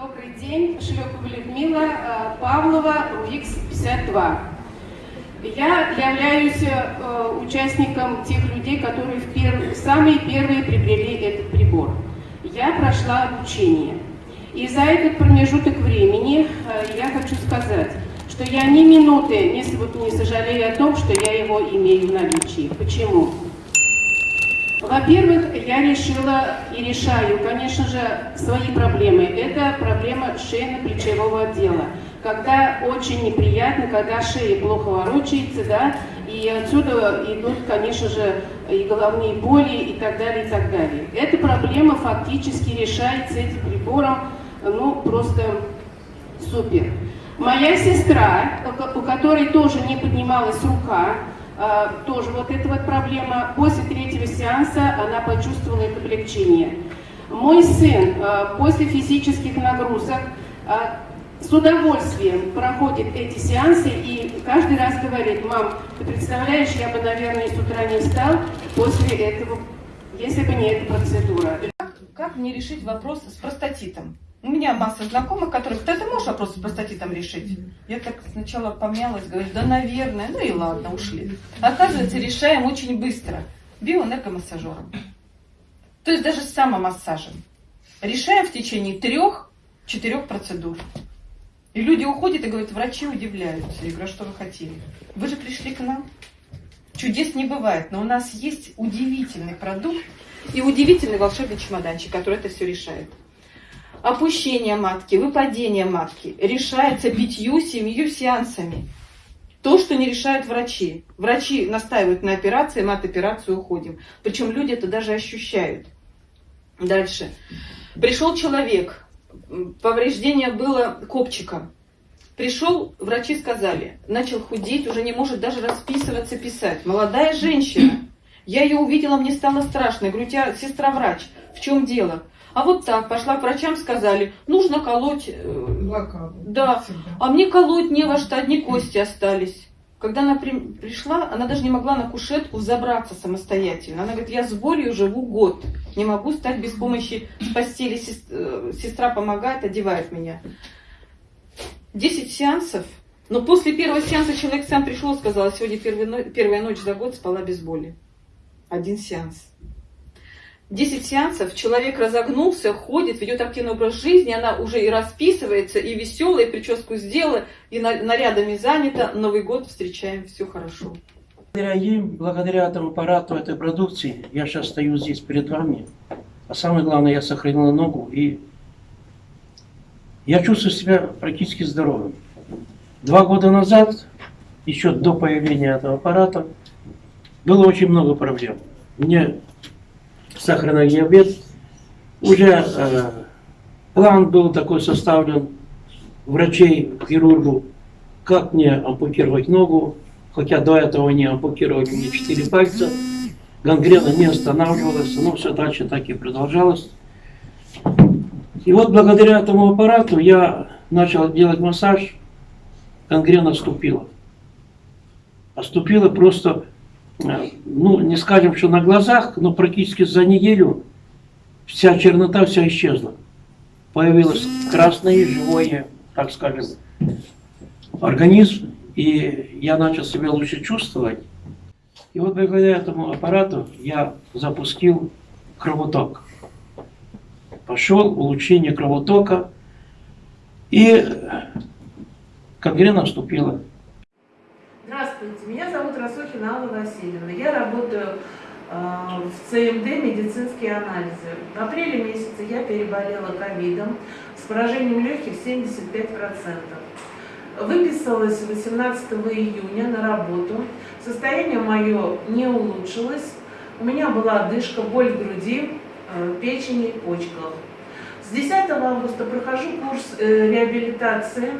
Добрый день, Шлепова Людмила, э, Павлова, УИКС-52. Я являюсь э, участником тех людей, которые в пер... самые первые приобрели этот прибор. Я прошла обучение. И за этот промежуток времени э, я хочу сказать, что я ни минуты не, не сожалею о том, что я его имею в наличии. Почему? Во-первых, я решила и решаю, конечно же, свои проблемы. Это проблема шейно-плечевого отдела. Когда очень неприятно, когда шея плохо ворочается, да, и отсюда идут, конечно же, и головные боли, и так далее, и так далее. Эта проблема фактически решается этим прибором, ну, просто супер. Моя сестра, у которой тоже не поднималась рука, тоже вот эта вот проблема. После третьего сеанса она почувствовала это облегчение. Мой сын а, после физических нагрузок а, с удовольствием проходит эти сеансы и каждый раз говорит, мам, ты представляешь, я бы, наверное, с утра не встал после этого, если бы не эта процедура. Как мне решить вопрос с простатитом? У меня масса знакомых, которых, да ты можешь вопрос с простатитом решить? Я так сначала помялась, говорю, да наверное, ну и ладно, ушли. Оказывается, решаем очень быстро, биоэнергомассажером. То есть даже с самомассажем. Решаем в течение трех-четырех процедур. И люди уходят и говорят, врачи удивляются. Я говорю, а что вы хотели? Вы же пришли к нам. Чудес не бывает, но у нас есть удивительный продукт и удивительный волшебный чемоданчик, который это все решает опущение матки, выпадение матки решается пятью-семью сеансами. То, что не решают врачи. Врачи настаивают на операции, мы от операции уходим. Причем люди это даже ощущают. Дальше. Пришел человек, повреждение было копчиком. Пришел, врачи сказали, начал худеть, уже не может даже расписываться, писать. Молодая женщина. Я ее увидела, мне стало страшно. Я говорю, у тебя сестра врач. В чем дело? А вот так, пошла к врачам, сказали, нужно колоть... Э, Блокаду. Да, всегда. а мне колоть не во что, одни кости остались. Когда она при, пришла, она даже не могла на кушетку взобраться самостоятельно. Она говорит, я с болью живу год, не могу стать без помощи с постели. Сестра, сестра помогает, одевает меня. Десять сеансов. Но после первого сеанса человек сам пришел и сказал, сегодня первая, первая ночь за год спала без боли. Один сеанс. 10 сеансов, человек разогнулся, ходит, ведет активный образ жизни, она уже и расписывается, и веселая, и прическу сделала, и нарядами занята. Новый год встречаем, все хорошо. Благодаря им, благодаря этому аппарату, этой продукции, я сейчас стою здесь перед вами. А самое главное, я сохранил ногу, и я чувствую себя практически здоровым. Два года назад, еще до появления этого аппарата, было очень много проблем. Мне сахарный диабет. Уже э, план был такой составлен врачей, хирургу, как мне ампутировать ногу, хотя до этого не ампутировали мне четыре пальца. Гангрена не останавливалась, но все дальше так и продолжалось. И вот благодаря этому аппарату я начал делать массаж, гангрена вступила. Оступила просто ну, не скажем, что на глазах, но практически за неделю вся чернота вся исчезла. Появилось красное, живое, так скажем, организм, и я начал себя лучше чувствовать. И вот благодаря этому аппарату я запустил кровоток. Пошел улучшение кровотока, и гангрена вступила. Расохина Алла Васильевна. Я работаю э, в ЦМД «Медицинские анализы». В апреле месяце я переболела ковидом с поражением легких 75%. Выписалась 18 июня на работу. Состояние мое не улучшилось. У меня была одышка, боль в груди, э, печени, почках. С 10 августа прохожу курс э, реабилитации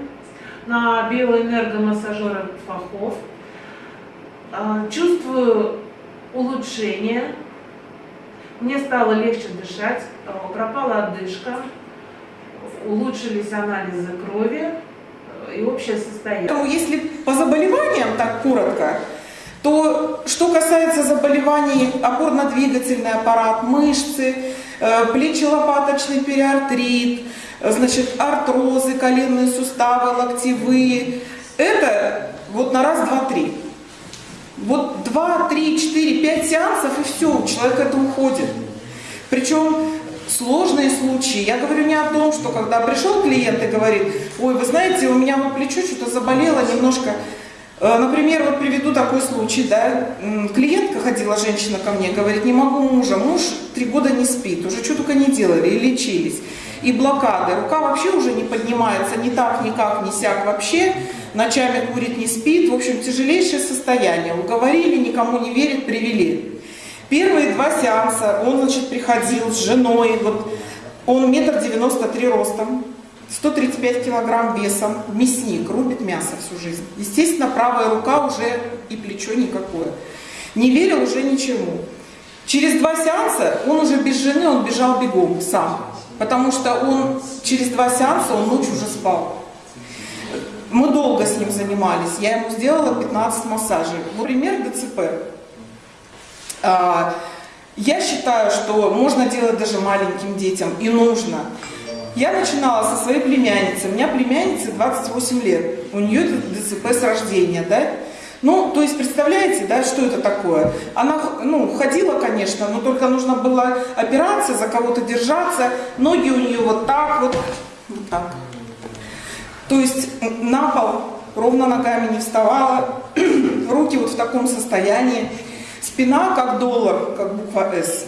на биоэнергомассажера Фахов. А, чувствую улучшение, мне стало легче дышать, а, пропала одышка, улучшились анализы крови и общее состояние. То если по заболеваниям, так коротко, то что касается заболеваний опорно-двигательный аппарат, мышцы, э, плечелопаточный периартрит, значит, артрозы, коленные суставы, локтевые. Это вот на раз, два, три. Вот два, три, четыре, пять сеансов и все, у человека это уходит. Причем сложные случаи. Я говорю не о том, что когда пришел клиент и говорит, ой, вы знаете, у меня вот плечо что-то заболело немножко. Э, например, вот приведу такой случай, да, клиентка ходила, женщина ко мне, говорит, не могу мужа, муж три года не спит, уже что только не делали, и лечились, и блокады, рука вообще уже не поднимается, ни так, никак, ни сяк вообще, ночами курит, не спит, в общем, тяжелейшее состояние, уговорили, никому не верит, привели. Первые два сеанса он, значит, приходил с женой, вот, он метр девяносто три ростом, 135 килограмм весом, мясник, рубит мясо всю жизнь. Естественно, правая рука уже и плечо никакое. Не верил уже ничему. Через два сеанса он уже без жены, он бежал бегом сам. Потому что он через два сеанса, он ночью уже спал. Мы долго с ним занимались. Я ему сделала 15 массажей. Вот пример ДЦП. А, я считаю, что можно делать даже маленьким детям и нужно. Я начинала со своей племянницей. У меня племяннице 28 лет. У нее ДЦП с рождения, да? Ну, то есть, представляете, да, что это такое? Она, ну, ходила, конечно, но только нужно было опираться, за кого-то держаться. Ноги у нее вот так вот, вот так. То есть, на пол ровно ногами не вставала, руки вот в таком состоянии. Спина как доллар, как буква «С».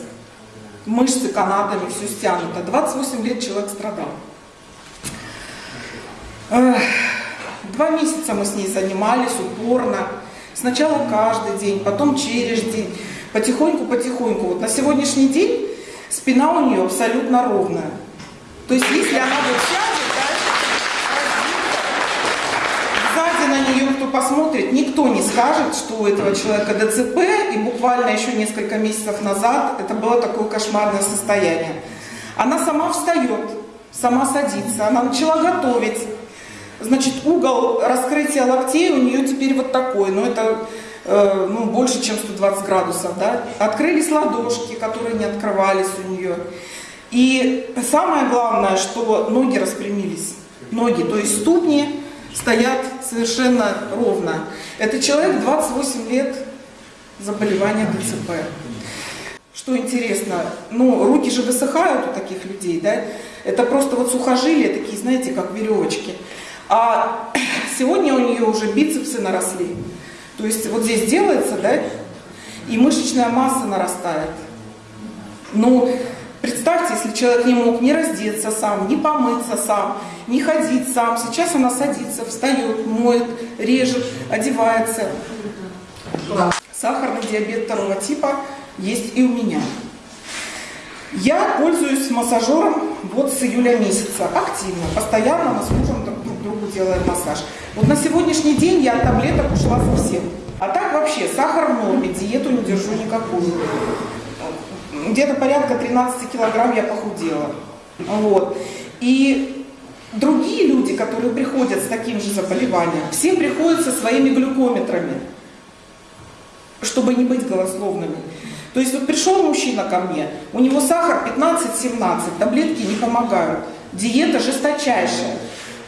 Мышцы канатами, все стянуто. 28 лет человек страдал. Два месяца мы с ней занимались упорно. Сначала каждый день, потом через день. Потихоньку-потихоньку. Вот на сегодняшний день спина у нее абсолютно ровная. То есть если она вот сядет, на нее кто посмотрит, никто не скажет, что у этого человека ДЦП, и буквально еще несколько месяцев назад это было такое кошмарное состояние. Она сама встает, сама садится, она начала готовить. Значит, угол раскрытия локтей у нее теперь вот такой, но это э, ну, больше, чем 120 градусов. Да? Открылись ладошки, которые не открывались у нее. И самое главное, что ноги распрямились. Ноги, то есть ступни стоят совершенно ровно. Это человек 28 лет заболевания ДЦП. Что интересно, ну, руки же высыхают у таких людей, да? Это просто вот сухожилия такие, знаете, как веревочки. А сегодня у нее уже бицепсы наросли. То есть вот здесь делается, да, и мышечная масса нарастает. Ну, Представьте, если человек не мог не раздеться сам, не помыться сам, не ходить сам. Сейчас она садится, встает, моет, режет, одевается. Сахарный диабет второго типа есть и у меня. Я пользуюсь массажером вот с июля месяца, активно, постоянно мы с мужем друг другу делаем массаж. Вот на сегодняшний день я от таблеток ушла совсем. А так вообще сахар в норме, диету не держу никакую где-то порядка 13 килограмм я похудела. Вот. И другие люди, которые приходят с таким же заболеванием, все приходят со своими глюкометрами, чтобы не быть голословными. То есть вот пришел мужчина ко мне, у него сахар 15-17, таблетки не помогают, диета жесточайшая.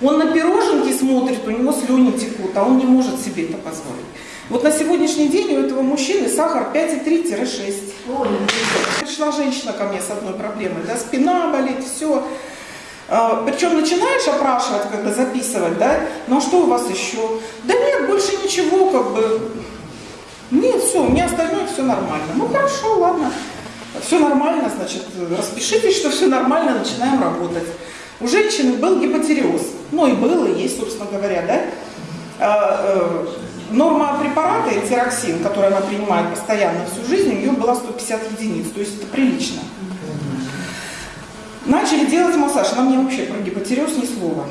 Он на пироженки смотрит, у него слюни текут, а он не может себе это позволить. Вот на сегодняшний день у этого мужчины сахар 5,3-6. Пришла женщина ко мне с одной проблемой, да, спина болит, все. А, Причем начинаешь опрашивать, когда записывать, да, ну а что у вас еще? Да нет, больше ничего, как бы, нет, все, у меня остальное все нормально. Ну хорошо, ладно, все нормально, значит, распишитесь, что все нормально, начинаем работать. У женщины был гипотереоз, ну и был, и есть, собственно говоря, да. Норма препарата этироксин, который она принимает постоянно всю жизнь, у нее была 150 единиц, то есть это прилично. Начали делать массаж, она мне вообще про гипотереоз ни слова.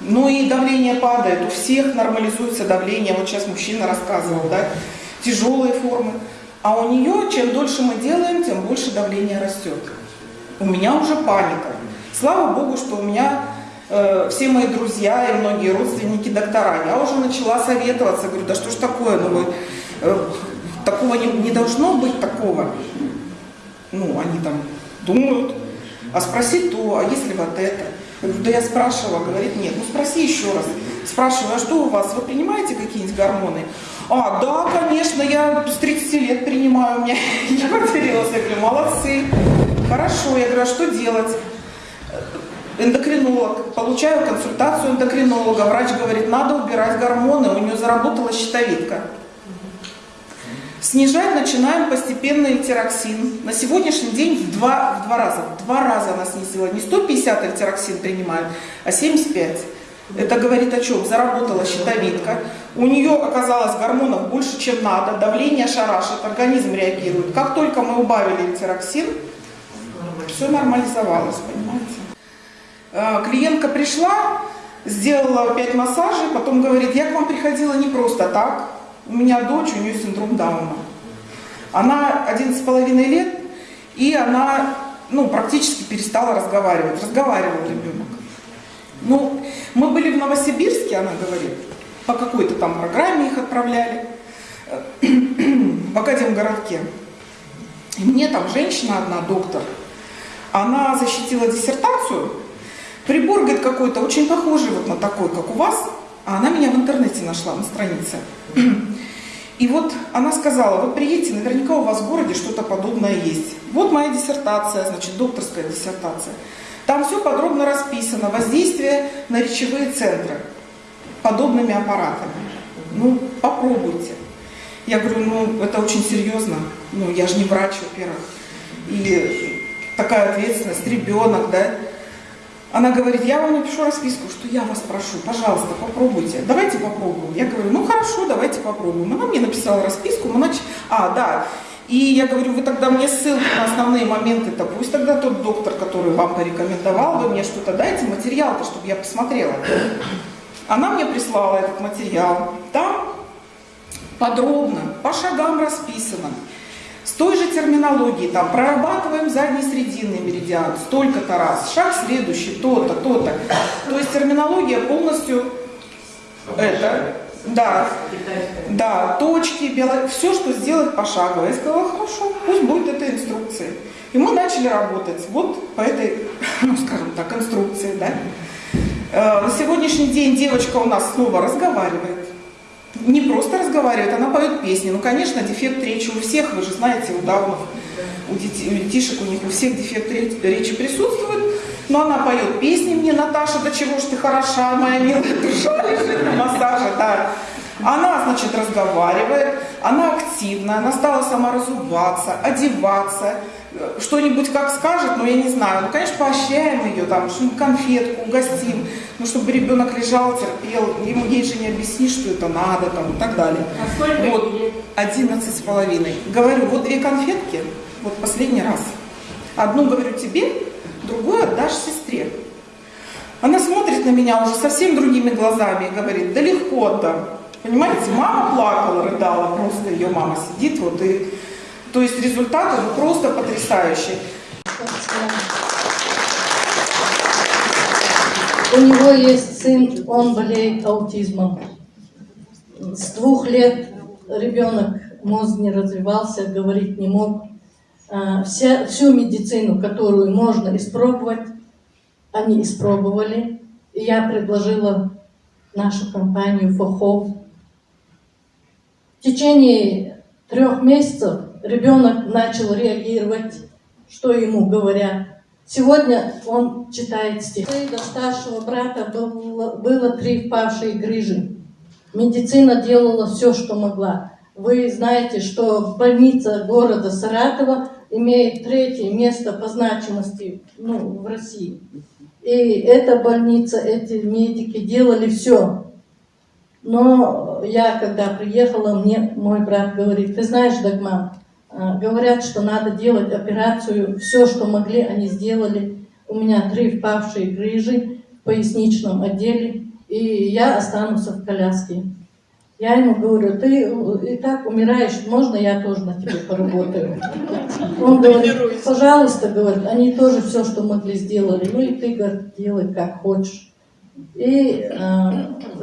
Ну и давление падает, у всех нормализуется давление, вот сейчас мужчина рассказывал, да, тяжелые формы. А у нее, чем дольше мы делаем, тем больше давление растет. У меня уже паника. Слава Богу, что у меня Э, все мои друзья и многие родственники доктора. Я уже начала советоваться, говорю, да что ж такое, ну вы, э, такого не, не должно быть такого. Ну, они там думают, а спросить то, а если вот это. Говорю, да я спрашивала, говорит, нет, ну спроси еще раз. Спрашиваю, а что у вас, вы принимаете какие-нибудь гормоны? А, да, конечно, я с 30 лет принимаю, у меня гипотереоз. Я говорю, молодцы, хорошо. Я говорю, а что делать? Эндокринолог, получаю консультацию эндокринолога, врач говорит, надо убирать гормоны, у нее заработала щитовидка. Снижать начинаем постепенно эльтироксин. На сегодняшний день в два, в два раза. В два раза она снизила. Не 150 эльтироксин принимает, а 75. Это говорит о чем? Заработала щитовидка. У нее оказалось гормонов больше, чем надо. Давление шарашит, организм реагирует. Как только мы убавили эльтироксин, все нормализовалось, понимаете? Э, Клиентка пришла, сделала 5 массажей, потом говорит, я к вам приходила не просто так, у меня дочь, у нее синдром Дауна. Она 11,5 лет, и она ну, практически перестала разговаривать. Разговаривал ребенок. Ну, мы были в Новосибирске, она говорит, по какой-то там программе их отправляли, в Академгородке. И мне там женщина одна, доктор, она защитила диссертацию, прибор, говорит, какой-то очень похожий вот на такой, как у вас, а она меня в интернете нашла на странице. И вот она сказала, вы приедете, наверняка у вас в городе что-то подобное есть. Вот моя диссертация, значит, докторская диссертация. Там все подробно расписано, воздействие на речевые центры подобными аппаратами. Ну, попробуйте. Я говорю, ну, это очень серьезно. Ну, я же не врач, во-первых. И такая ответственность, ребенок, да. Она говорит, я вам напишу расписку, что я вас прошу, пожалуйста, попробуйте. Давайте попробуем. Я говорю, ну хорошо, давайте попробуем. Она мне написала расписку, мы нач... А, да. И я говорю, вы тогда мне ссылку на основные моменты-то, пусть тогда тот доктор, который вам порекомендовал, вы мне что-то дайте, материал-то, чтобы я посмотрела. Она мне прислала этот материал. Там подробно, по шагам расписано. С той же терминологией, там, прорабатываем задний срединный меридиан, столько-то раз, шаг следующий, то-то, то-то. То есть терминология полностью это, да, да, точки, бело... все, что сделать пошагово. Я сказала, хорошо, пусть будет эта инструкция. И мы начали работать вот по этой, ну, скажем так, инструкции, да. Э, На сегодняшний день девочка у нас снова разговаривает. Не просто разговаривает, она поет песни. Ну, конечно, дефект речи у всех, вы же знаете, у даунов, у, детишек, у них у всех дефект ре- речи присутствует. Но она поет песни мне, Наташа, до чего ж ты хороша, моя милая душа лежит на массаже, да. Она, значит, разговаривает, она активна, она стала сама разуваться, одеваться, что-нибудь как скажет, но я не знаю. Ну, конечно, поощряем ее, там, что-нибудь конфетку угостим, ну, чтобы ребенок лежал, терпел, ему ей же не объяснишь, что это надо, там, и так далее. А сколько Вот, одиннадцать с половиной. Говорю, вот две конфетки, вот последний раз. Одну говорю тебе, другую отдашь сестре. Она смотрит на меня уже совсем другими глазами и говорит, да легко отдам. Понимаете, мама плакала, рыдала, просто ее мама сидит вот и... То есть результаты просто потрясающие. У него есть сын, он болеет аутизмом. С двух лет ребенок, мозг не развивался, говорить не мог. А, Вся, всю медицину, которую можно испробовать, они испробовали. И я предложила нашу компанию Фохов. В течение трех месяцев ребенок начал реагировать, что ему говорят. Сегодня он читает стихи. До старшего брата было, было три впавшие грыжи. Медицина делала все, что могла. Вы знаете, что больница города Саратова имеет третье место по значимости ну, в России. И эта больница, эти медики делали все. Но я, когда приехала, мне мой брат говорит, ты знаешь, Дагман, говорят, что надо делать операцию, все, что могли, они сделали. У меня три впавшие грыжи в поясничном отделе, и я останусь в коляске. Я ему говорю, ты и так умираешь, можно я тоже на тебе поработаю? Он говорит, пожалуйста, говорит, они тоже все, что могли, сделали. Ну и ты, говорит, делай как хочешь. И э,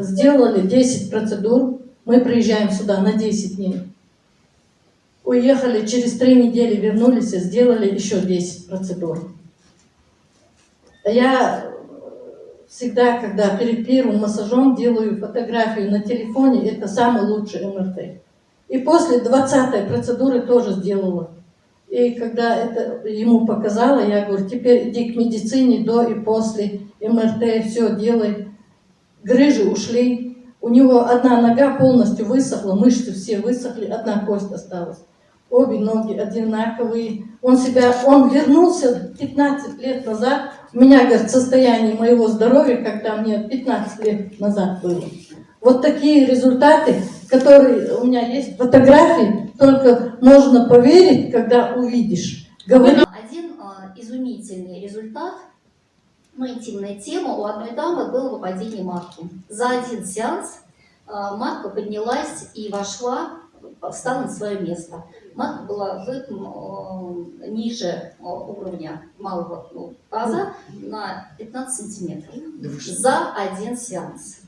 сделали 10 процедур. Мы приезжаем сюда на 10 дней. Уехали, через три недели вернулись и сделали еще 10 процедур. Я всегда, когда перед первым массажом делаю фотографию на телефоне, это самый лучший МРТ. И после 20 процедуры тоже сделала. И когда это ему показала, я говорю, теперь иди к медицине до и после МРТ, все делай. Грыжи ушли. У него одна нога полностью высохла, мышцы все высохли, одна кость осталась. Обе ноги одинаковые. Он себя, он вернулся 15 лет назад. У меня, говорит, состояние моего здоровья, когда мне 15 лет назад было. Вот такие результаты, которые у меня есть фотографии, только можно поверить, когда увидишь. Говорю, Один а, изумительный результат, ну, интимная тема, у одной дамы было выпадение матки. За один сеанс а, матка поднялась и вошла, встала на свое место. Матка была в, э, ниже э, уровня малого ну, таза на 15 сантиметров. За один сеанс.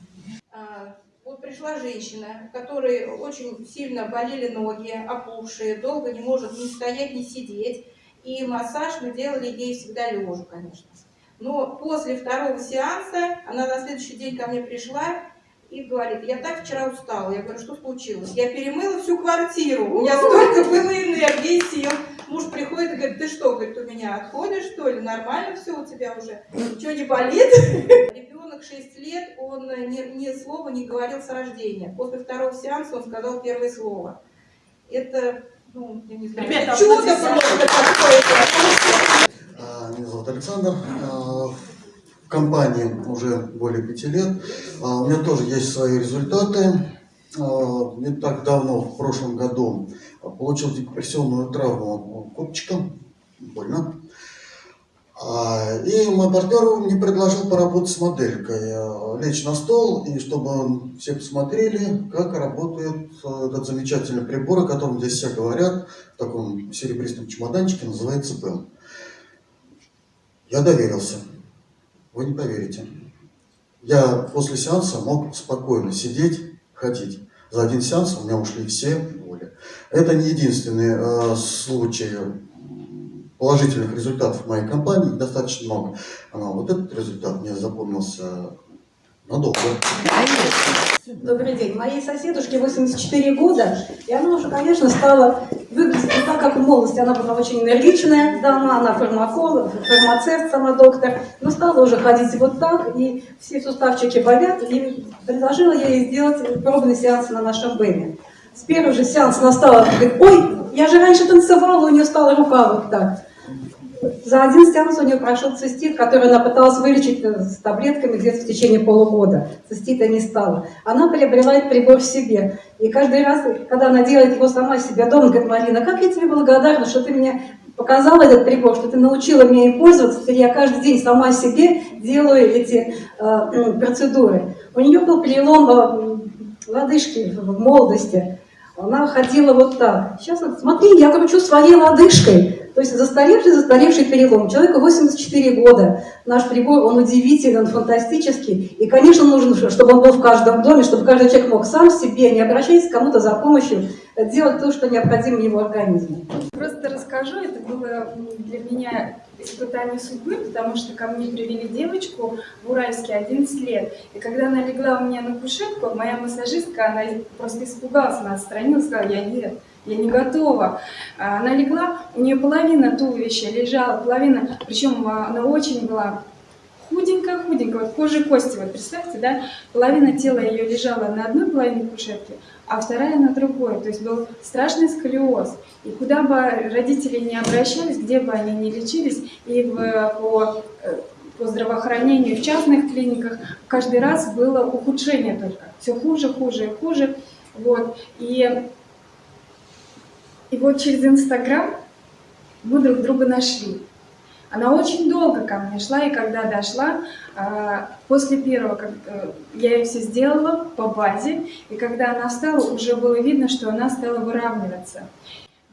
А, Вот пришла женщина, у которой очень сильно болели ноги, опухшие, долго не может ни стоять, ни сидеть. И массаж мы делали ей всегда лежа, конечно. Но после второго сеанса она на следующий день ко мне пришла и говорит, я так вчера устала. Я говорю, что случилось? Я перемыла всю квартиру, у меня столько было энергии, сил. Муж приходит и говорит, ты что, говорит, у меня отходишь, что ли? Нормально все у тебя уже? Ничего не болит? Ребенок 6 лет, он ни, ни слова не говорил с рождения. После второго сеанса он сказал первое слово. Это, ну, я не знаю, Ребята, чудо просто какое-то. А, Меня зовут Александр. Компании уже более пяти лет. А, У меня тоже есть свои результаты. А, Не так давно, в прошлом году, получил депрессионную травму копчиком. Больно. А, И мой партнер мне предложил поработать с моделькой. Лечь на стол, и чтобы все посмотрели, как работает э, этот замечательный прибор, о котором здесь все говорят, в таком серебристом чемоданчике, называется ПЭМ. Я доверился. Вы не поверите. Я после сеанса мог спокойно сидеть, ходить. За один сеанс у меня ушли все боли. Это не единственный э, случай положительных результатов моей компании, достаточно много. Но вот этот результат мне запомнился надолго. Добрый день. Моей соседушке 84 года, и она уже, конечно, стала выглядеть так, как в молодости. Она была очень энергичная дама, она фармаколог, фармацевт, сама доктор, но стала уже ходить вот так, и все суставчики болят, и предложила я ей сделать пробный сеанс на нашем БЭМе. С первого же сеанса она стала, говорит, ой, я же раньше танцевала, у нее стала рука вот так. За один сеанс у нее прошел цистит, который она пыталась вылечить э, с таблетками где-то в течение полугода. Цистита не стало. Она приобрела этот прибор себе. И каждый раз, когда она делает его сама себе дома, говорит, Марина, как я тебе благодарна, что ты мне показала этот прибор, что ты научила меня им пользоваться. Теперь я каждый день сама себе делаю эти э, процедуры. У нее был перелом э, лодыжки в молодости. Она ходила вот так. Сейчас, смотри, я кручу своей лодыжкой. То есть застаревший, застаревший перелом. Человеку 84 года. Наш прибор, он удивительный, он фантастический. И, конечно, нужно, чтобы он был в каждом доме, чтобы каждый человек мог сам себе, не обращаясь к кому-то за помощью, делать то, что необходимо его организму. Просто расскажу, это было для меня испытание судьбы, потому что ко мне привели девочку в Уральске 11 лет. И когда она легла у меня на кушетку, моя массажистка, она просто испугалась, она отстранилась, сказала, я нет, я не готова. А Она легла, у нее половина туловища лежала, половина, причем а, она очень была худенькая-худенькая, вот кожа и кости, вот представьте, да, половина тела ее лежала на одной половине кушетки, а вторая на другой, то есть был страшный сколиоз. И куда бы родители не обращались, где бы они ни лечились, и в, по, э, по здравоохранению в частных клиниках, каждый раз было ухудшение только, все хуже, хуже и хуже. Вот. И, и вот через Инстаграм мы друг друга нашли. Она очень долго ко мне шла, и когда дошла, а, после первого, как, э, я ей все сделала по базе, и когда она встала, уже было видно, что она стала выравниваться.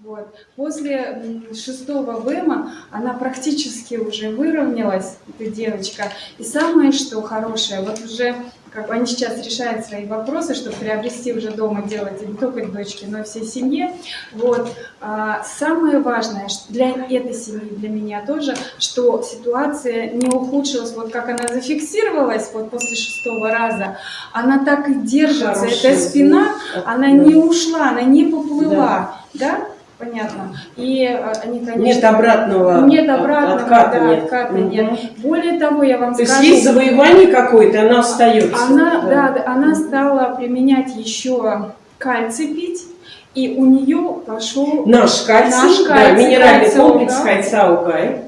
Вот. После шестого ВЭМа она практически уже выровнялась, эта девочка. И самое, что хорошее, вот уже как бы они сейчас решают свои вопросы, чтобы приобрести уже дома делать не только дочке, но и всей семье. Вот. А, самое важное для этой семьи, для меня тоже, что ситуация не ухудшилась, вот как она зафиксировалась вот после шестого раза, она так и держится, Хороший эта спина, она не ушла, она не поплыла, да? Понятно. И э, они, конечно... Нет обратного Нет обратного, отката да, нет. отката Мгм. нет. Более того, я вам То есть скажу... есть завоевание какое-то, оно остается. Она, да. да, она стала применять еще кальций пить, и у нее пошел Наш кальций, наш да, кальций, минеральный кальций, комплекс да. Хайцаугай.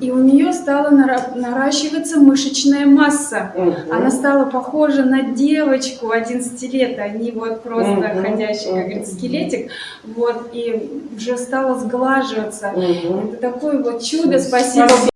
И у нее стала нара- наращиваться мышечная масса. Она стала похожа на девочку 11 лет. Они вот просто Мгм, ходящий, как мгм. говорится, скелетик. Вот, и уже стала сглаживаться. Мгм. Это такое вот чудо. Спасибо